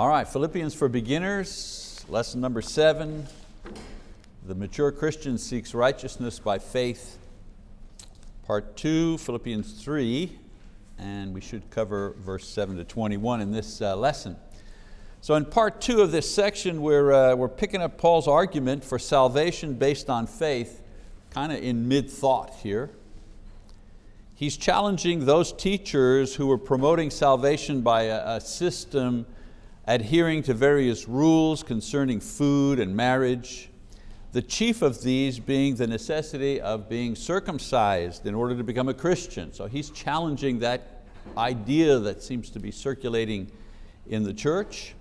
All right, Philippians for beginners, lesson number seven. The mature Christian seeks righteousness by faith. Part two, Philippians three, and we should cover verse seven to 21 in this uh, lesson. So in part two of this section, we're, uh, we're picking up Paul's argument for salvation based on faith, kind of in mid-thought here. He's challenging those teachers who were promoting salvation by a, a system adhering to various rules concerning food and marriage, the chief of these being the necessity of being circumcised in order to become a Christian. So he's challenging that idea that seems to be circulating in the church.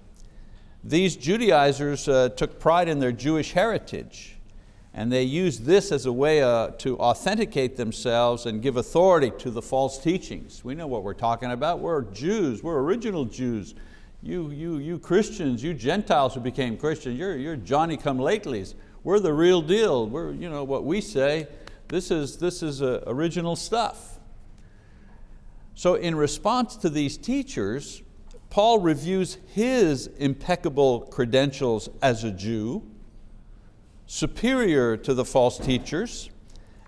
These Judaizers uh, took pride in their Jewish heritage and they used this as a way uh, to authenticate themselves and give authority to the false teachings. We know what we're talking about. We're Jews, we're original Jews you, you, you Christians, you Gentiles who became Christians, you're, you're Johnny come latelys. We're the real deal. We're, you know, what we say, this is, this is uh, original stuff. So in response to these teachers, Paul reviews his impeccable credentials as a Jew, superior to the false teachers,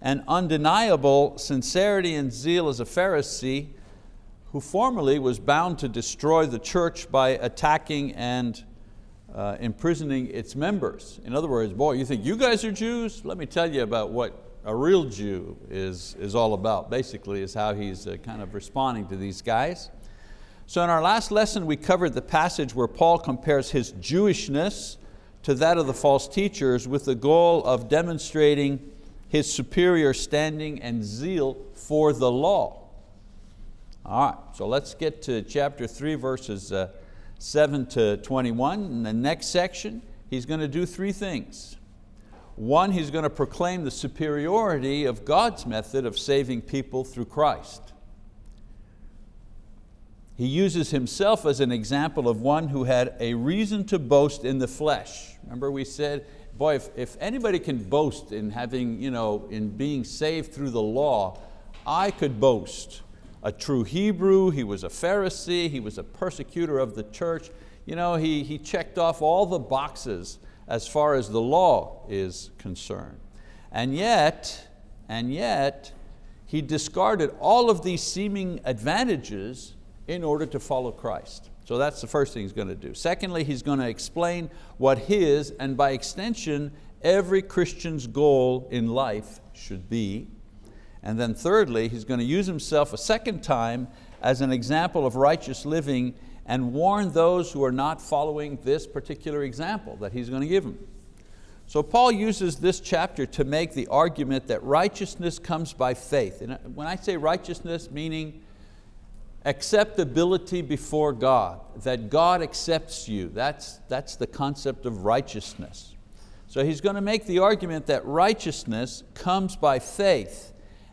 and undeniable sincerity and zeal as a Pharisee who formerly was bound to destroy the church by attacking and uh, imprisoning its members. In other words, boy, you think you guys are Jews? Let me tell you about what a real Jew is, is all about, basically, is how he's uh, kind of responding to these guys. So in our last lesson, we covered the passage where Paul compares his Jewishness to that of the false teachers with the goal of demonstrating his superior standing and zeal for the law. All right, so let's get to chapter three, verses uh, seven to 21. In the next section, he's going to do three things. One, he's going to proclaim the superiority of God's method of saving people through Christ. He uses himself as an example of one who had a reason to boast in the flesh. Remember we said, boy, if, if anybody can boast in having, you know, in being saved through the law, I could boast a true Hebrew, he was a Pharisee, he was a persecutor of the church. You know, he, he checked off all the boxes as far as the law is concerned. And yet, and yet, he discarded all of these seeming advantages in order to follow Christ. So that's the first thing he's going to do. Secondly, he's going to explain what his, and by extension, every Christian's goal in life should be. And then thirdly, he's going to use himself a second time as an example of righteous living and warn those who are not following this particular example that he's going to give them. So Paul uses this chapter to make the argument that righteousness comes by faith. And uh, when I say righteousness, meaning acceptability before God, that God accepts you, that's, that's the concept of righteousness. So he's going to make the argument that righteousness comes by faith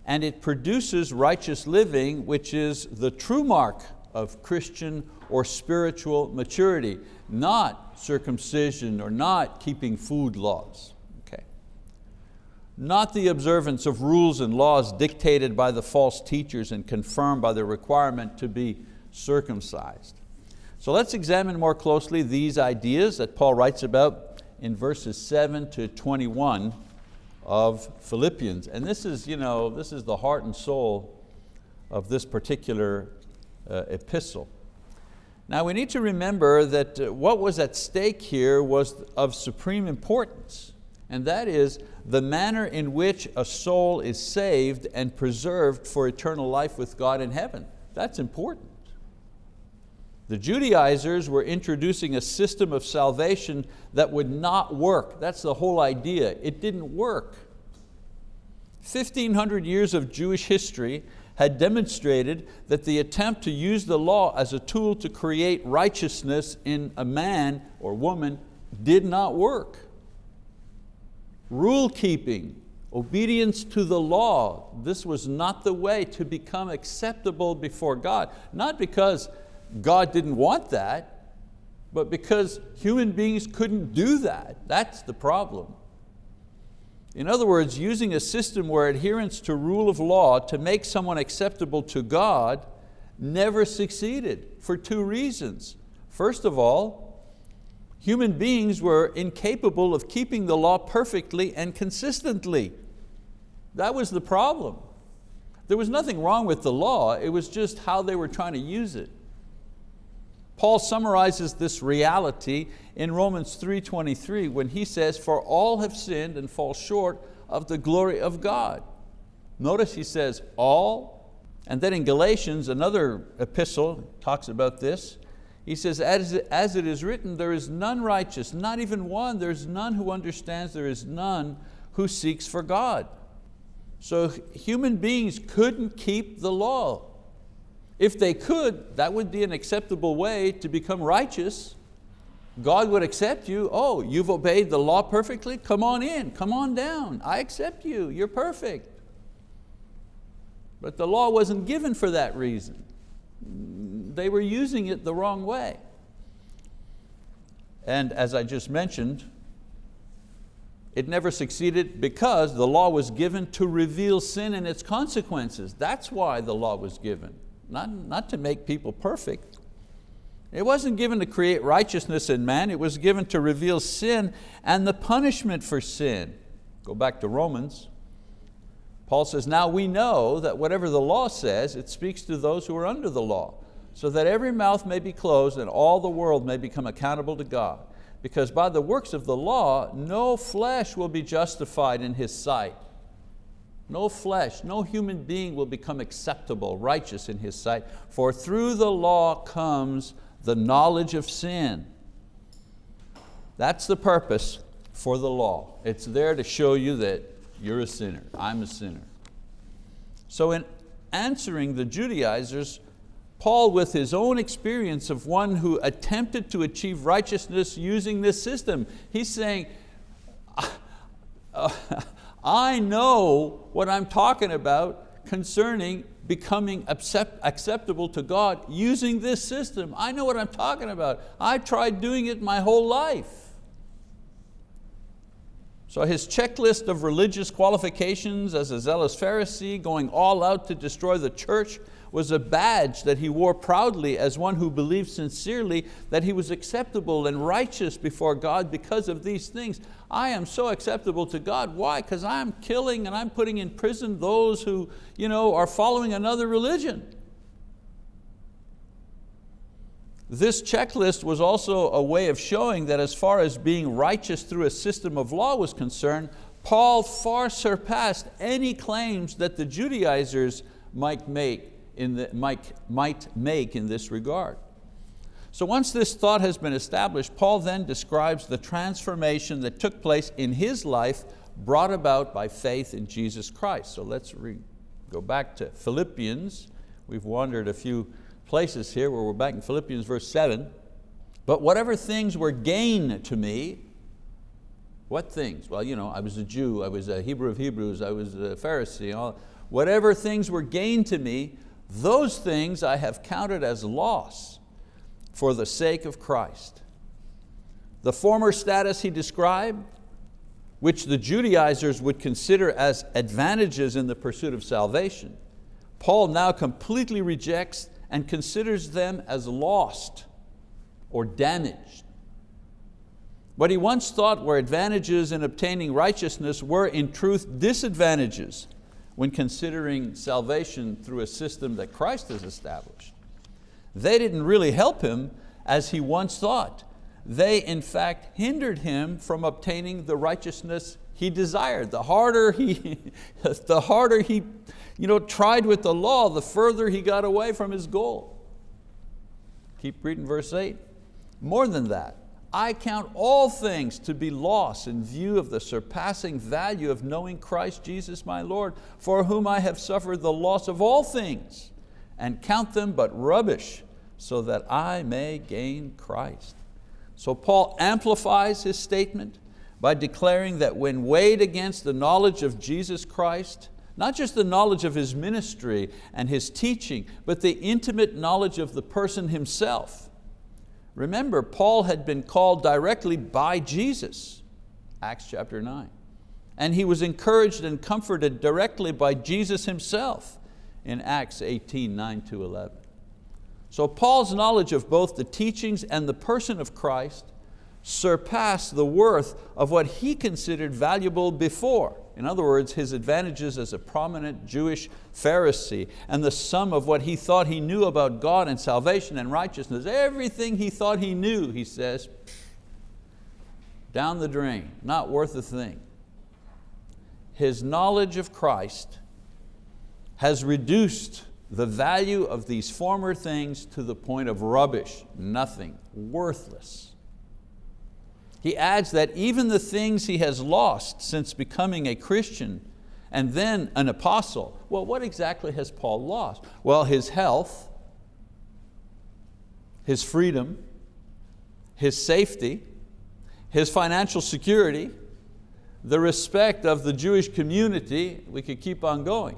and it produces righteous living, which is the true mark of Christian or spiritual maturity, not circumcision or not keeping food laws. Okay. Not the observance of rules and laws dictated by the false teachers and confirmed by the requirement to be circumcised. So let's examine more closely these ideas that Paul writes about in verses 7 to 21 of Philippians. And this is, you know, this is the heart and soul of this particular uh, epistle. Now we need to remember that uh, what was at stake here was of supreme importance, and that is the manner in which a soul is saved and preserved for eternal life with God in heaven. That's important. The Judaizers were introducing a system of salvation that would not work. That's the whole idea. It didn't work. 1500 years of Jewish history had demonstrated that the attempt to use the law as a tool to create righteousness in a man or woman did not work. Rule keeping, obedience to the law, this was not the way to become acceptable before God. Not because God didn't want that, but because human beings couldn't do that. That's the problem. In other words, using a system where adherence to rule of law to make someone acceptable to God never succeeded for two reasons. First of all, Human beings were incapable of keeping the law perfectly and consistently. That was the problem. There was nothing wrong with the law, it was just how they were trying to use it. Paul summarizes this reality in Romans 3.23 when he says, for all have sinned and fall short of the glory of God. Notice he says all, and then in Galatians, another epistle talks about this. He says, as, it is written, there is none righteous, not even one. There's none who understands, there is none who seeks for God. So human beings couldn't keep the law. If they could, that would be an acceptable way to become righteous. God would accept you. Oh, you've obeyed the law perfectly? Come on in, come on down. I accept you, you're perfect. But the law wasn't given for that reason. They were using it the wrong way. And as I just mentioned, it never succeeded because the law was given to reveal sin and its consequences. That's why the law was given, not, not to make people perfect. It wasn't given to create righteousness in man, it was given to reveal sin and the punishment for sin. Go back to Romans. Paul says, now we know that whatever the law says, it speaks to those who are under the law, so that every mouth may be closed and all the world may become accountable to God. Because by the works of the law, no flesh will be justified in His sight. No flesh, no human being will become acceptable, righteous in His sight, for through the law comes the knowledge of sin. That's the purpose for the law. It's there to show you that you're a sinner, I'm a sinner. So in answering the Judaizers, Paul with his own experience of one who attempted to achieve righteousness using this system, he's saying, uh, I know what I'm talking about concerning becoming accept, acceptable to God using this system. I know what I'm talking about. I tried doing it my whole life. So his checklist of religious qualifications as a zealous Pharisee, going all out to destroy the church, was a badge that he wore proudly as one who believed sincerely that he was acceptable and righteous before God because of these things. I am so acceptable to God. Why? Because I'm killing and I'm putting in prison those who you know, are following another religion. This checklist was also a way of showing that as far as being righteous through a system of law was concerned, Paul far surpassed any claims that the Judaizers might make in, the, might, might make in this regard. So once this thought has been established, Paul then describes the transformation that took place in his life brought about by faith in Jesus Christ. So let's go back to Philippians. We've wandered a few places here where we're back in Philippians verse seven. But whatever things were gain to me, what things? Well, you know, I was a Jew, I was a Hebrew of Hebrews, I was a Pharisee. All, whatever things were gain to me, those things I have counted as loss for the sake of Christ. The former status he described, which the Judaizers would consider as advantages in the pursuit of salvation, Paul now completely rejects and considers them as lost or damaged. What he once thought were advantages in obtaining righteousness were in truth disadvantages when considering salvation through a system that Christ has established. They didn't really help him as he once thought. They in fact hindered him from obtaining the righteousness he desired. The harder he, the harder he you know, tried with the law, the further he got away from his goal. Keep reading verse eight. More than that, I count all things to be loss in view of the surpassing value of knowing Christ Jesus my Lord, for whom I have suffered the loss of all things, and count them but rubbish, so that I may gain Christ. So Paul amplifies his statement by declaring that when weighed against the knowledge of Jesus Christ, not just the knowledge of His ministry and His teaching, but the intimate knowledge of the person Himself, Remember, Paul had been called directly by Jesus, Acts chapter 9. And he was encouraged and comforted directly by Jesus himself in Acts 18, 9 to 11. So Paul's knowledge of both the teachings and the person of Christ surpassed the worth of what he considered valuable before. In other words, his advantages as a prominent Jewish Pharisee and the sum of what he thought he knew about God and salvation and righteousness, everything he thought he knew, he says, down the drain, not worth a thing. His knowledge of Christ has reduced the value of these former things to the point of rubbish, nothing, worthless. He adds that even the things he has lost since becoming a Christian and then an apostle, well, what exactly has Paul lost? Well, his health, his freedom, his safety, his financial security, the respect of the Jewish community, we could keep on going.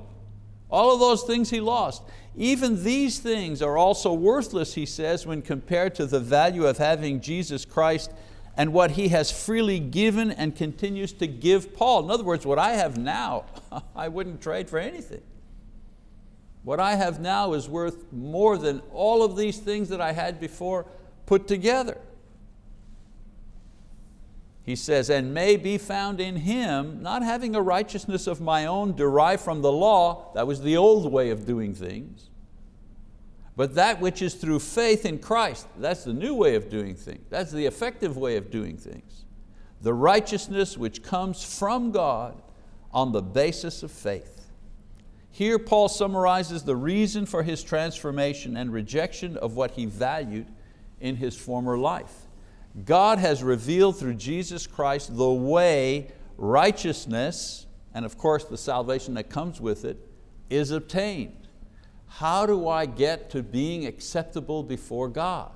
All of those things he lost. Even these things are also worthless, he says, when compared to the value of having Jesus Christ and what he has freely given and continues to give Paul. In other words, what I have now, I wouldn't trade for anything. What I have now is worth more than all of these things that I had before put together. He says, and may be found in him, not having a righteousness of my own derived from the law, that was the old way of doing things, but that which is through faith in Christ, that's the new way of doing things. That's the effective way of doing things. The righteousness which comes from God on the basis of faith. Here Paul summarizes the reason for his transformation and rejection of what he valued in his former life. God has revealed through Jesus Christ the way righteousness, and of course the salvation that comes with it, is obtained how do I get to being acceptable before God?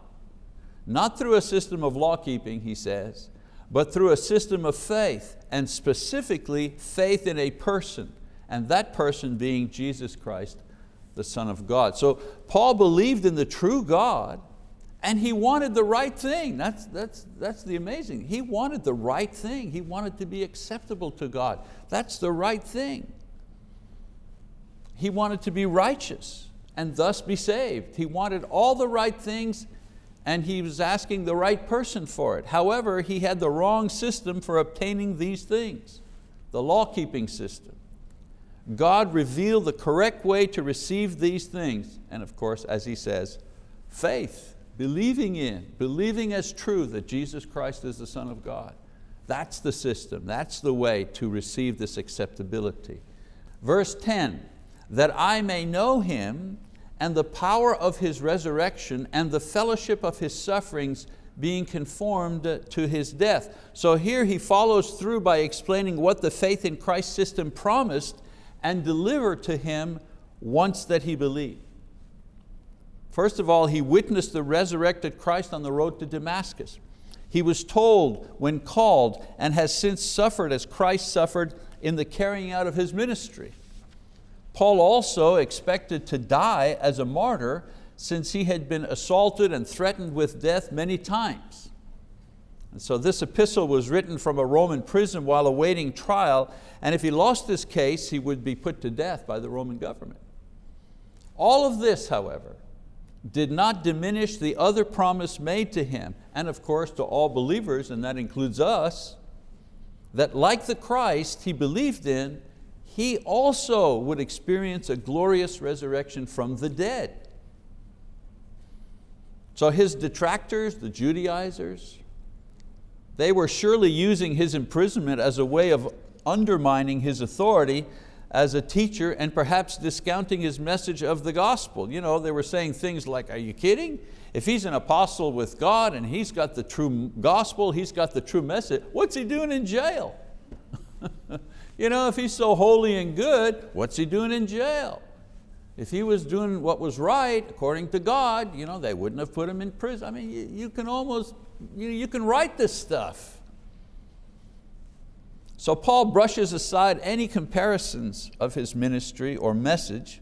Not through a system of law keeping, he says, but through a system of faith, and specifically faith in a person, and that person being Jesus Christ, the Son of God. So Paul believed in the true God, and he wanted the right thing. That's, that's, that's the amazing. He wanted the right thing. He wanted to be acceptable to God. That's the right thing. He wanted to be righteous and thus be saved. He wanted all the right things and he was asking the right person for it. However, he had the wrong system for obtaining these things, the law-keeping system. God revealed the correct way to receive these things, and of course, as he says, faith, believing in, believing as true that Jesus Christ is the Son of God. That's the system, that's the way to receive this acceptability. Verse 10, that I may know Him and the power of His resurrection and the fellowship of His sufferings being conformed to His death. So here he follows through by explaining what the faith in Christ system promised and delivered to him once that he believed. First of all, he witnessed the resurrected Christ on the road to Damascus. He was told when called and has since suffered as Christ suffered in the carrying out of His ministry. Paul also expected to die as a martyr since he had been assaulted and threatened with death many times. And so this epistle was written from a Roman prison while awaiting trial, and if he lost this case, he would be put to death by the Roman government. All of this, however, did not diminish the other promise made to him, and of course to all believers, and that includes us, that like the Christ he believed in, he also would experience a glorious resurrection from the dead. So his detractors, the Judaizers, they were surely using his imprisonment as a way of undermining his authority as a teacher and perhaps discounting his message of the gospel. You know, they were saying things like, are you kidding? If he's an apostle with God and he's got the true gospel, he's got the true message, what's he doing in jail? You know, if he's so holy and good, what's he doing in jail? If he was doing what was right, according to God, you know, they wouldn't have put him in prison. I mean, you, you can almost, you, you can write this stuff. So Paul brushes aside any comparisons of his ministry or message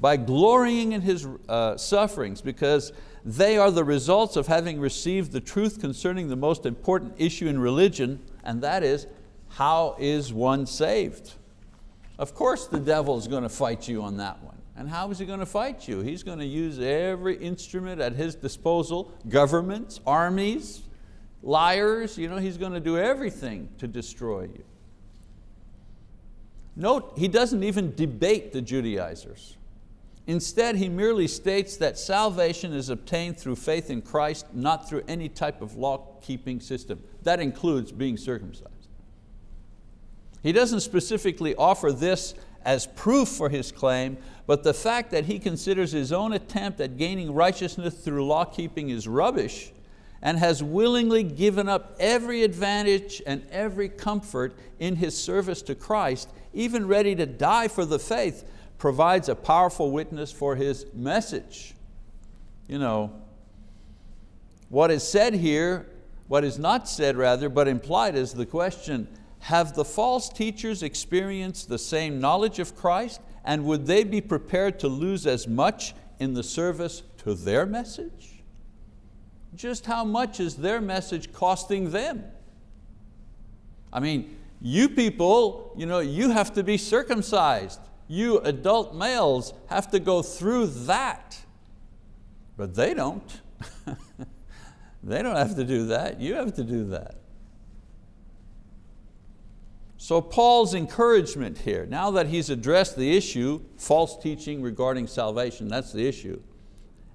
by glorying in his uh, sufferings because they are the results of having received the truth concerning the most important issue in religion, and that is how is one saved? Of course the devil is going to fight you on that one. And how is he going to fight you? He's going to use every instrument at his disposal, governments, armies, liars, you know, he's going to do everything to destroy you. Note, he doesn't even debate the Judaizers. Instead, he merely states that salvation is obtained through faith in Christ, not through any type of law-keeping system. That includes being circumcised. He doesn't specifically offer this as proof for his claim, but the fact that he considers his own attempt at gaining righteousness through law-keeping is rubbish and has willingly given up every advantage and every comfort in his service to Christ, even ready to die for the faith, provides a powerful witness for his message. You know, what is said here, what is not said rather, but implied is the question, have the false teachers experienced the same knowledge of Christ and would they be prepared to lose as much in the service to their message? Just how much is their message costing them? I mean, you people, you, know, you have to be circumcised. You adult males have to go through that. But they don't. they don't have to do that, you have to do that. So Paul's encouragement here, now that he's addressed the issue, false teaching regarding salvation, that's the issue,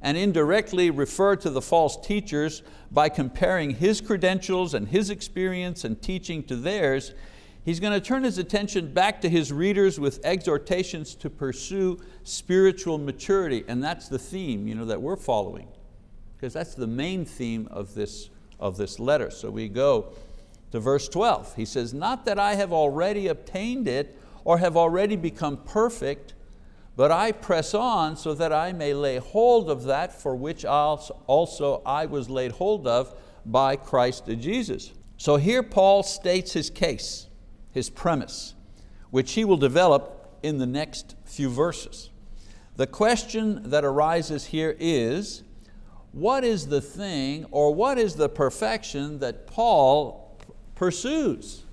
and indirectly referred to the false teachers by comparing his credentials and his experience and teaching to theirs, he's going to turn his attention back to his readers with exhortations to pursue spiritual maturity, and that's the theme you know, that we're following, because that's the main theme of this, of this letter. So we go to verse 12. He says, not that I have already obtained it or have already become perfect, but I press on so that I may lay hold of that for which also I was laid hold of by Christ Jesus. So here Paul states his case, his premise, which he will develop in the next few verses. The question that arises here is, what is the thing or what is the perfection that Paul pursues.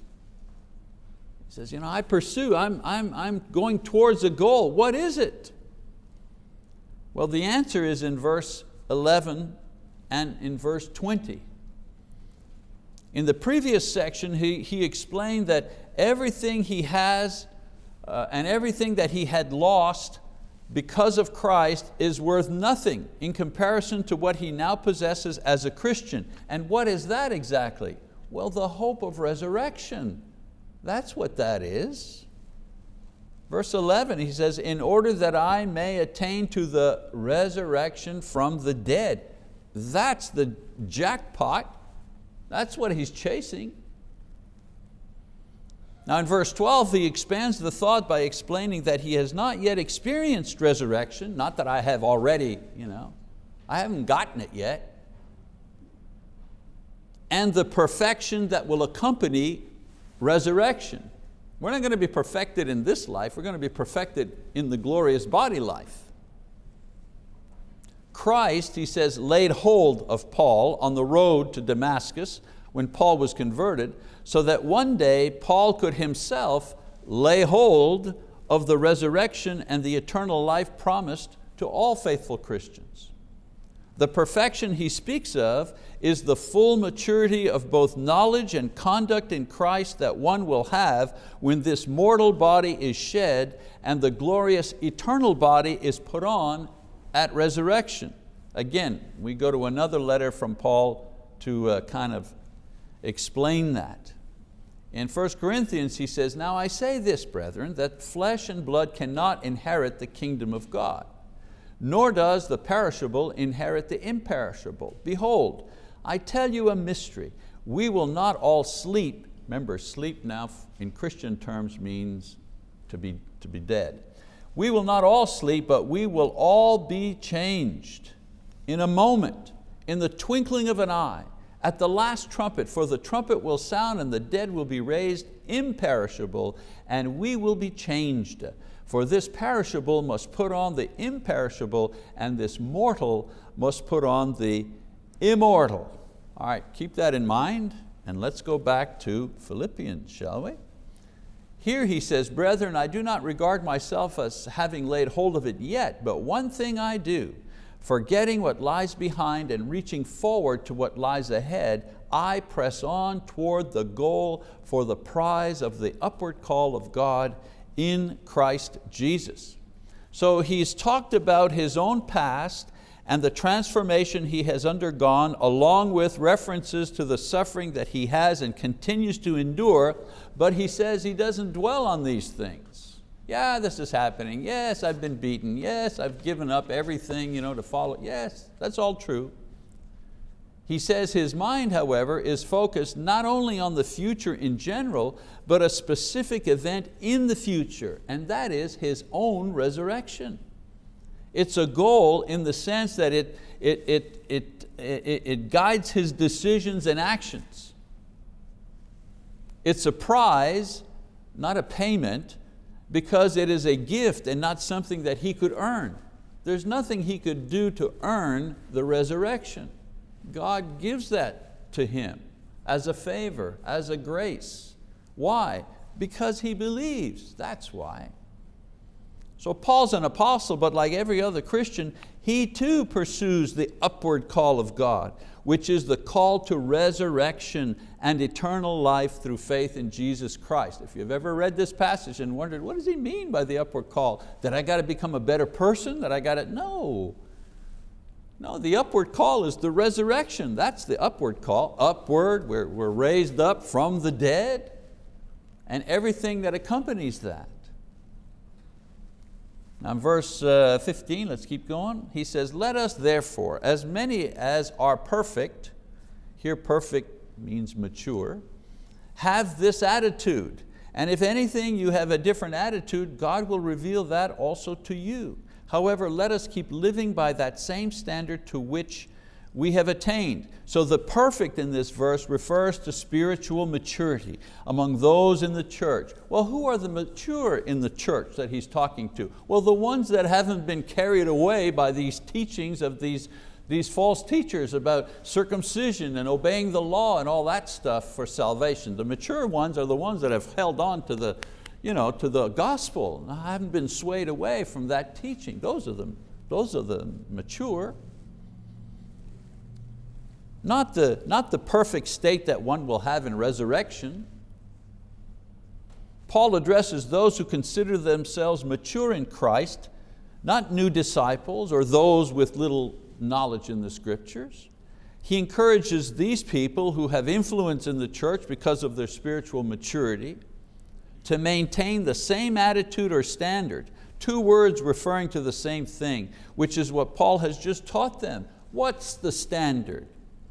He says, you know, I pursue, I'm, I'm, I'm going towards a goal. What is it? Well, the answer is in verse 11 and in verse 20. In the previous section, he, he explained that everything he has uh, and everything that he had lost because of Christ is worth nothing in comparison to what he now possesses as a Christian. And what is that exactly? Well, the hope of resurrection. That's what that is. Verse 11, he says, in order that I may attain to the resurrection from the dead. That's the jackpot. That's what he's chasing. Now in verse 12, he expands the thought by explaining that he has not yet experienced resurrection, not that I have already, you know, I haven't gotten it yet and the perfection that will accompany resurrection. We're not going to be perfected in this life, we're going to be perfected in the glorious body life. Christ, he says, laid hold of Paul on the road to Damascus when Paul was converted, so that one day Paul could himself lay hold of the resurrection and the eternal life promised to all faithful Christians. The perfection he speaks of is the full maturity of both knowledge and conduct in Christ that one will have when this mortal body is shed and the glorious eternal body is put on at resurrection. Again, we go to another letter from Paul to uh, kind of explain that. In 1 Corinthians he says, Now I say this, brethren, that flesh and blood cannot inherit the kingdom of God nor does the perishable inherit the imperishable. Behold, I tell you a mystery. We will not all sleep. Remember, sleep now in Christian terms means to be, to be dead. We will not all sleep, but we will all be changed in a moment, in the twinkling of an eye, at the last trumpet, for the trumpet will sound and the dead will be raised imperishable, and we will be changed. For this perishable must put on the imperishable, and this mortal must put on the immortal. All right, keep that in mind, and let's go back to Philippians, shall we? Here he says, brethren, I do not regard myself as having laid hold of it yet, but one thing I do, forgetting what lies behind and reaching forward to what lies ahead, I press on toward the goal for the prize of the upward call of God in Christ Jesus. So he's talked about his own past and the transformation he has undergone along with references to the suffering that he has and continues to endure, but he says he doesn't dwell on these things. Yeah, this is happening. Yes, I've been beaten. Yes, I've given up everything you know, to follow. Yes, that's all true. He says his mind, however, is focused not only on the future in general, but a specific event in the future, and that is his own resurrection. It's a goal in the sense that it, it, it, it, it, guides his decisions and actions. It's a prize, not a payment, because it is a gift and not something that he could earn. There's nothing he could do to earn the resurrection. God gives that to him as a favor, as a grace. Why? Because he believes, that's why. So Paul's an apostle, but like every other Christian, he too pursues the upward call of God, which is the call to resurrection and eternal life through faith in Jesus Christ. If you've ever read this passage and wondered, what does he mean by the upward call? That I got to become a better person? That I got to, no. No, the upward call is the resurrection. That's the upward call. Upward, we're, we're raised up from the dead and everything that accompanies that. Now verse uh, 15, let's keep going. He says, let us therefore, as many as are perfect, here perfect means mature, have this attitude. And if anything you have a different attitude, God will reveal that also to you. However, let us keep living by that same standard to which we have attained. So the perfect in this verse refers to spiritual maturity among those in the church. Well, who are the mature in the church that he's talking to? Well, the ones that haven't been carried away by these teachings of these, these false teachers about circumcision and obeying the law and all that stuff for salvation. The mature ones are the ones that have held on to the, you know, to the gospel. I haven't been swayed away from that teaching. Those are the, those are the mature. Not the, not the perfect state that one will have in resurrection. Paul addresses those who consider themselves mature in Christ, not new disciples or those with little knowledge in the scriptures. He encourages these people who have influence in the church because of their spiritual maturity to maintain the same attitude or standard, two words referring to the same thing, which is what Paul has just taught them. What's the standard?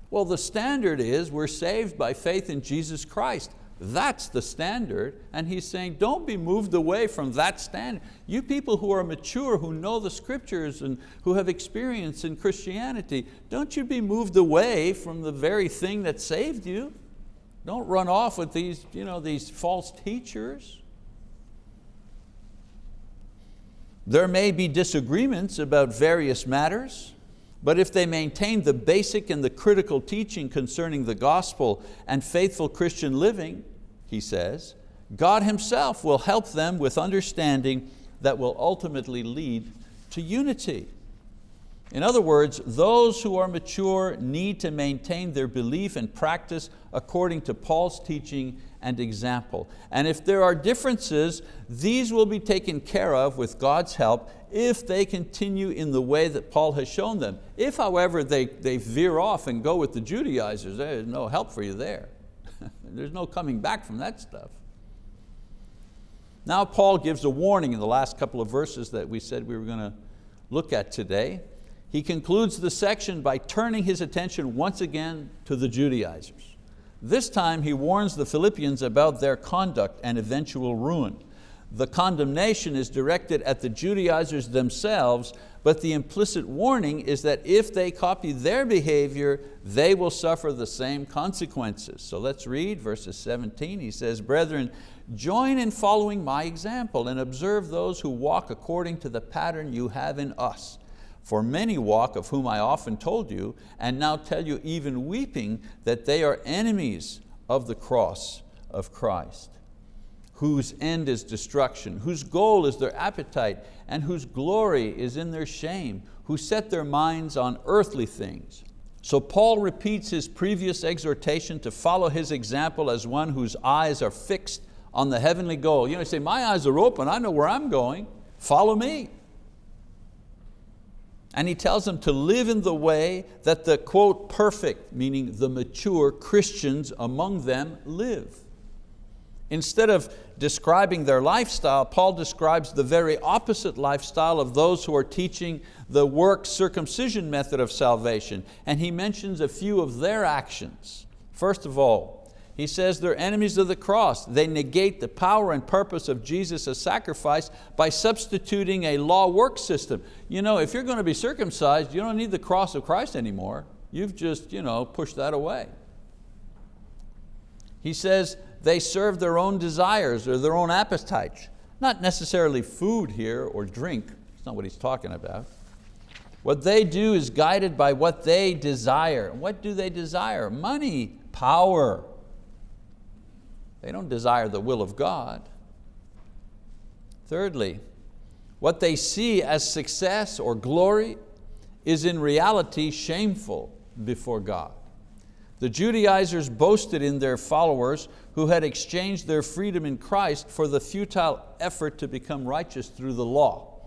Well, the standard is we're saved by faith in Jesus Christ. That's the standard. And he's saying, don't be moved away from that standard. You people who are mature, who know the scriptures and who have experience in Christianity, don't you be moved away from the very thing that saved you. Don't run off with these, you know, these false teachers. There may be disagreements about various matters, but if they maintain the basic and the critical teaching concerning the gospel and faithful Christian living, he says, God Himself will help them with understanding that will ultimately lead to unity. In other words, those who are mature need to maintain their belief and practice according to Paul's teaching and example. And if there are differences, these will be taken care of with God's help if they continue in the way that Paul has shown them. If, however, they, they veer off and go with the Judaizers, there's no help for you there. there's no coming back from that stuff. Now Paul gives a warning in the last couple of verses that we said we were going to look at today. He concludes the section by turning his attention once again to the Judaizers. This time he warns the Philippians about their conduct and eventual ruin. The condemnation is directed at the Judaizers themselves, but the implicit warning is that if they copy their behavior, they will suffer the same consequences. So let's read verses 17. He says, Brethren, join in following my example and observe those who walk according to the pattern you have in us. For many walk, of whom I often told you, and now tell you even weeping, that they are enemies of the cross of Christ, whose end is destruction, whose goal is their appetite, and whose glory is in their shame, who set their minds on earthly things. So Paul repeats his previous exhortation to follow his example as one whose eyes are fixed on the heavenly goal. You know, you say, my eyes are open, I know where I'm going, follow me. And he tells them to live in the way that the quote perfect, meaning the mature Christians among them live. Instead of describing their lifestyle, Paul describes the very opposite lifestyle of those who are teaching the work circumcision method of salvation. And he mentions a few of their actions. First of all, he says they're enemies of the cross. They negate the power and purpose of Jesus' sacrifice by substituting a law work system. You know, if you're going to be circumcised, you don't need the cross of Christ anymore. You've just you know, pushed that away. He says they serve their own desires or their own appetites. Not necessarily food here or drink, that's not what he's talking about. What they do is guided by what they desire. What do they desire? Money, power, they don't desire the will of God. Thirdly, what they see as success or glory is in reality shameful before God. The Judaizers boasted in their followers who had exchanged their freedom in Christ for the futile effort to become righteous through the law.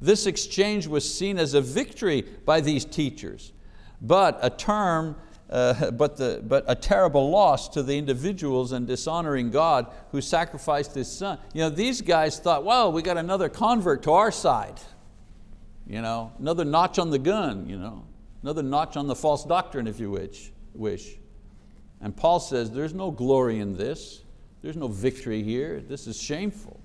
This exchange was seen as a victory by these teachers, but a term uh, but, the, but a terrible loss to the individuals and dishonoring God who sacrificed His son. You know, these guys thought, well, we got another convert to our side. You know, another notch on the gun, you know, another notch on the false doctrine if you wish. wish. And Paul says there's no glory in this. There's no victory here. This is shameful.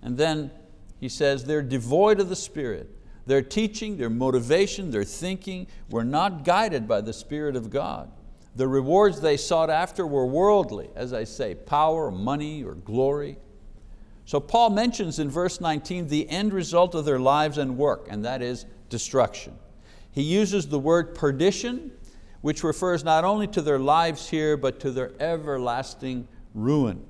And then he says they're devoid of the Spirit. Their teaching, their motivation, their thinking were not guided by the Spirit of God. The rewards they sought after were worldly, as I say, power, money, or glory. So Paul mentions in verse 19 the end result of their lives and work, and that is destruction. He uses the word perdition, which refers not only to their lives here, but to their everlasting ruin.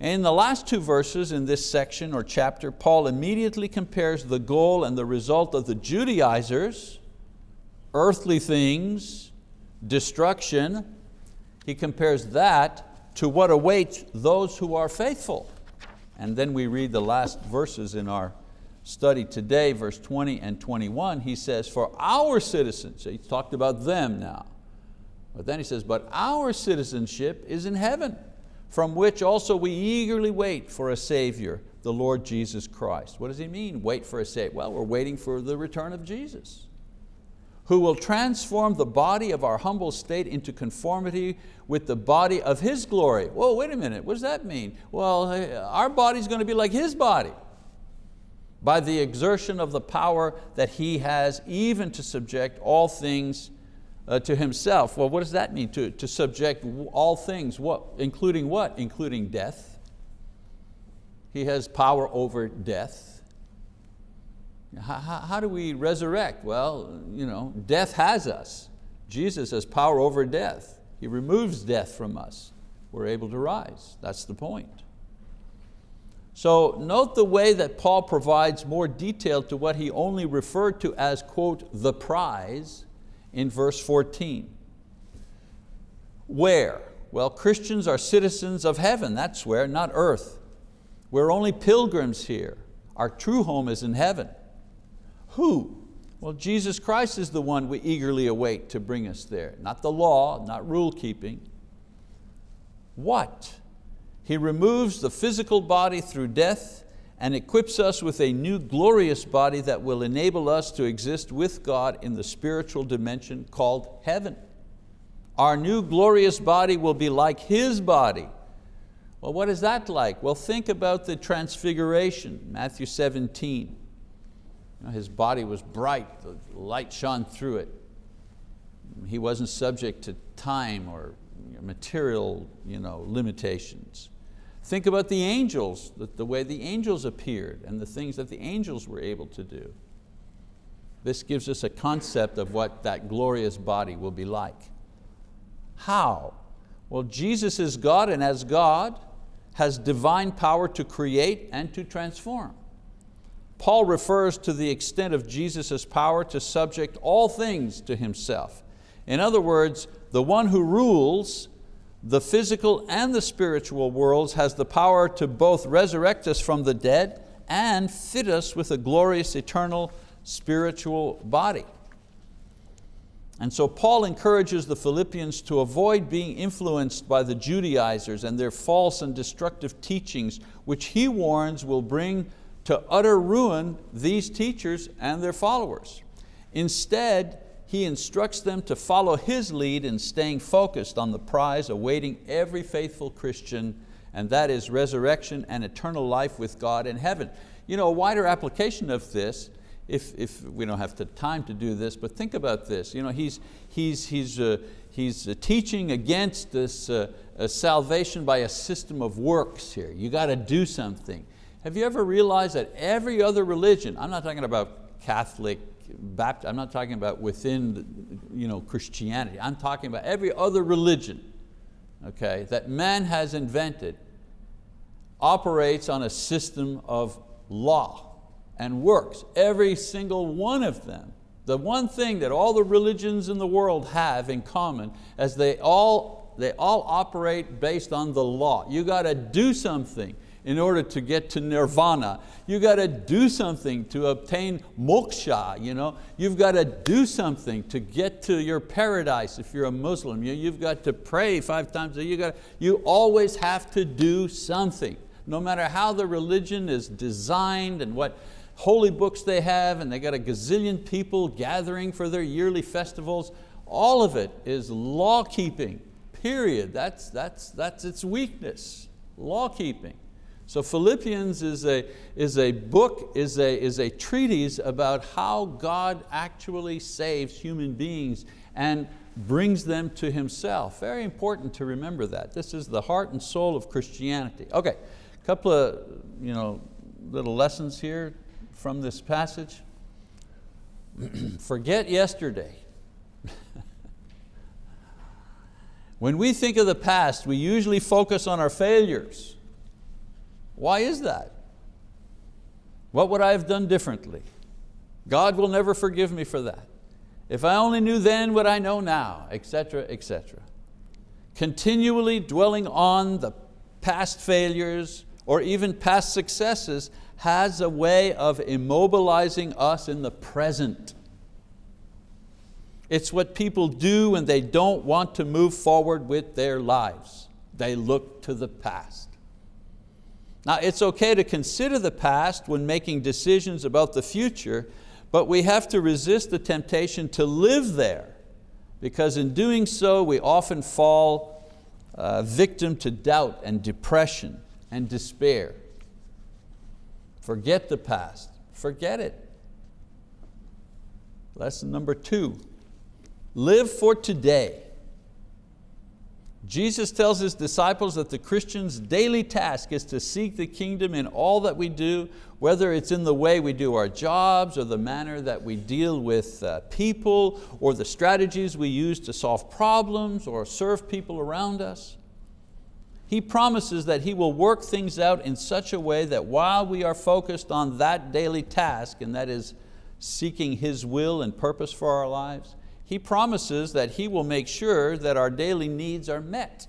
In the last two verses in this section or chapter, Paul immediately compares the goal and the result of the Judaizers, earthly things, destruction, he compares that to what awaits those who are faithful. And then we read the last verses in our study today, verse 20 and 21, he says, for our citizens, so he talked about them now, but then he says, but our citizenship is in heaven from which also we eagerly wait for a Savior, the Lord Jesus Christ. What does he mean, wait for a Savior? Well, we're waiting for the return of Jesus, who will transform the body of our humble state into conformity with the body of His glory. Whoa, wait a minute, what does that mean? Well, our body's going to be like His body by the exertion of the power that He has even to subject all things uh, to himself. Well, what does that mean? To, to subject all things, what, including what? Including death. He has power over death. How, how, how do we resurrect? Well, you know, death has us. Jesus has power over death. He removes death from us. We're able to rise. That's the point. So note the way that Paul provides more detail to what he only referred to as, quote, the prize, in verse 14. Where? Well, Christians are citizens of heaven, that's where, not earth. We're only pilgrims here. Our true home is in heaven. Who? Well, Jesus Christ is the one we eagerly await to bring us there. Not the law, not rule keeping. What? He removes the physical body through death and equips us with a new glorious body that will enable us to exist with God in the spiritual dimension called heaven. Our new glorious body will be like His body. Well, what is that like? Well, think about the transfiguration, Matthew 17. his body was bright, the light shone through it. He wasn't subject to time or material you know, limitations. Think about the angels, the, way the angels appeared and the things that the angels were able to do. This gives us a concept of what that glorious body will be like. How? Well, Jesus is God and as God has divine power to create and to transform. Paul refers to the extent of Jesus' power to subject all things to himself. In other words, the one who rules the physical and the spiritual worlds has the power to both resurrect us from the dead and fit us with a glorious eternal spiritual body. And so Paul encourages the Philippians to avoid being influenced by the Judaizers and their false and destructive teachings, which he warns will bring to utter ruin these teachers and their followers. Instead, he instructs them to follow his lead in staying focused on the prize awaiting every faithful Christian, and that is resurrection and eternal life with God in heaven. You know, a wider application of this if, if we don't have the time to do this, but think about this. You know, he's, he's, he's, uh, he's uh, teaching against this uh, salvation by a system of works here. You got to do something. Have you ever realized that every other religion, I'm not talking about Catholic, I'm not talking about within you know, Christianity, I'm talking about every other religion okay, that man has invented operates on a system of law and works, every single one of them. The one thing that all the religions in the world have in common is they all, they all operate based on the law. You got to do something in order to get to nirvana. You got to do something to obtain moksha. You know? You've got to do something to get to your paradise if you're a Muslim. You, you've got to pray five times a day. You, got you always have to do something. No matter how the religion is designed and what holy books they have and they got a gazillion people gathering for their yearly festivals. All of it is law keeping, period. That's, that's, that's its weakness, law keeping. So Philippians is a, is a book, is a, is a treatise about how God actually saves human beings and brings them to Himself. Very important to remember that. This is the heart and soul of Christianity. Okay, a couple of you know, little lessons here from this passage? Forget yesterday. when we think of the past, we usually focus on our failures. Why is that? What would I have done differently? God will never forgive me for that. If I only knew then what I know now, etc., etc. Continually dwelling on the past failures or even past successes has a way of immobilizing us in the present. It's what people do when they don't want to move forward with their lives. They look to the past. Now it's okay to consider the past when making decisions about the future, but we have to resist the temptation to live there because in doing so we often fall uh, victim to doubt and depression and despair. Forget the past, forget it. Lesson number two, live for today. Jesus tells His disciples that the Christian's daily task is to seek the kingdom in all that we do, whether it's in the way we do our jobs or the manner that we deal with uh, people or the strategies we use to solve problems or serve people around us. He promises that He will work things out in such a way that while we are focused on that daily task, and that is seeking His will and purpose for our lives, He promises that He will make sure that our daily needs are met.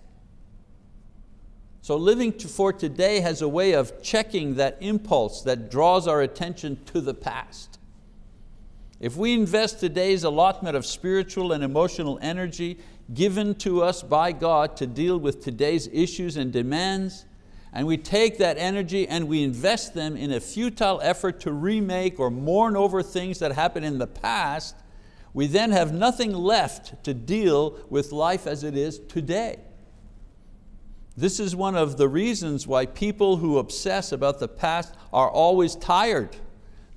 So living for today has a way of checking that impulse that draws our attention to the past. If we invest today's allotment of spiritual and emotional energy given to us by God to deal with today's issues and demands, and we take that energy and we invest them in a futile effort to remake or mourn over things that happened in the past, we then have nothing left to deal with life as it is today. This is one of the reasons why people who obsess about the past are always tired.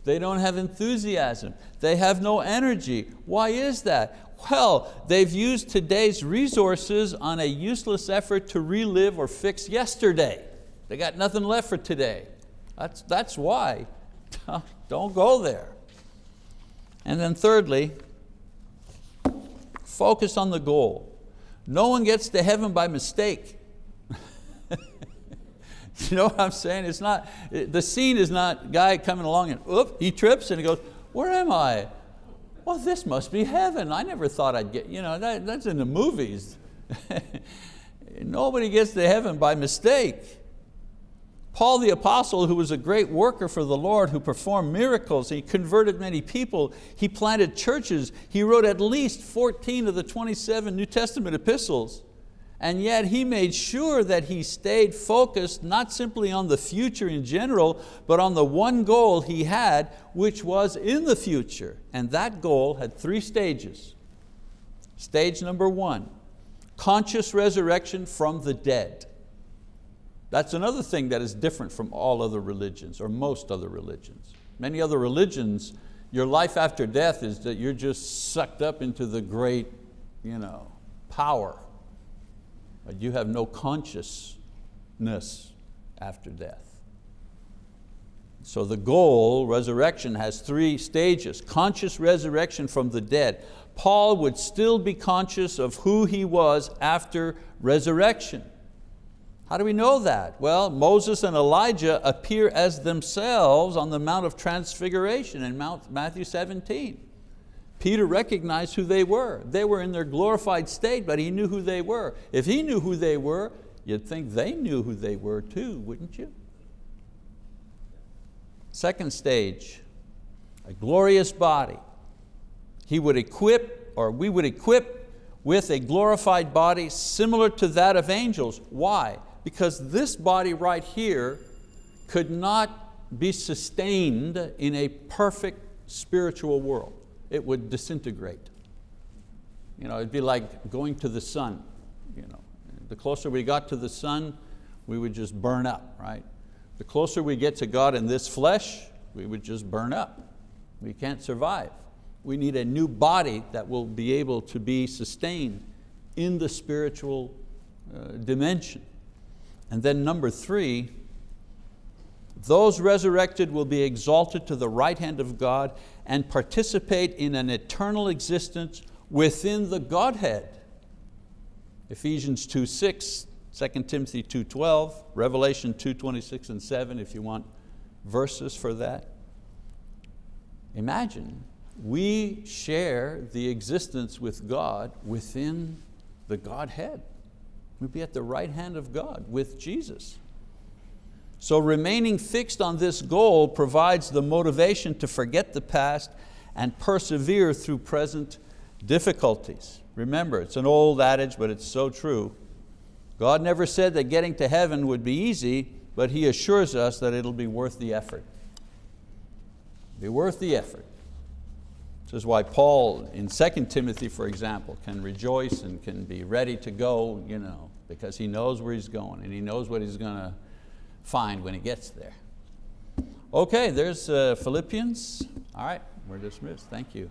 They don't have enthusiasm. They have no energy. Why is that? Well, they've used today's resources on a useless effort to relive or fix yesterday. They got nothing left for today. That's, that's why. Don't go there. And then thirdly, focus on the goal. No one gets to heaven by mistake. you know what I'm saying? It's not, the scene is not guy coming along and, oop, he trips and he goes, where am I? well, this must be heaven. I never thought I'd get, you know, that, that's in the movies. Nobody gets to heaven by mistake. Paul the apostle, who was a great worker for the Lord, who performed miracles, he converted many people, he planted churches, he wrote at least 14 of the 27 New Testament epistles and yet he made sure that he stayed focused not simply on the future in general, but on the one goal he had, which was in the future. And that goal had three stages. Stage number one, conscious resurrection from the dead. That's another thing that is different from all other religions, or most other religions. Many other religions, your life after death is that you're just sucked up into the great you know, power but you have no consciousness after death. So the goal, resurrection, has three stages. Conscious resurrection from the dead. Paul would still be conscious of who he was after resurrection. How do we know that? Well, Moses and Elijah appear as themselves on the Mount of Transfiguration in Mount Matthew 17. Peter recognized who they were. They were in their glorified state, but he knew who they were. If he knew who they were, you'd think they knew who they were too, wouldn't you? Second stage, a glorious body. He would equip, or we would equip with a glorified body similar to that of angels. Why? Because this body right here could not be sustained in a perfect spiritual world it would disintegrate. You know, it'd be like going to the sun. You know. The closer we got to the sun, we would just burn up, right? The closer we get to God in this flesh, we would just burn up. We can't survive. We need a new body that will be able to be sustained in the spiritual uh, dimension. And then number three, those resurrected will be exalted to the right hand of God and participate in an eternal existence within the Godhead. Ephesians 2, 6, 2 Timothy 2.12, Revelation 2.26 and 7 if you want verses for that. Imagine, we share the existence with God within the Godhead. We'd be at the right hand of God with Jesus. So remaining fixed on this goal provides the motivation to forget the past and persevere through present difficulties. Remember, it's an old adage, but it's so true. God never said that getting to heaven would be easy, but He assures us that it'll be worth the effort. Be worth the effort. This is why Paul in 2 Timothy, for example, can rejoice and can be ready to go, you know, because he knows where he's going and he knows what he's going to find when he gets there. Okay, there's uh, Philippians. All right, we're dismissed. Thank you.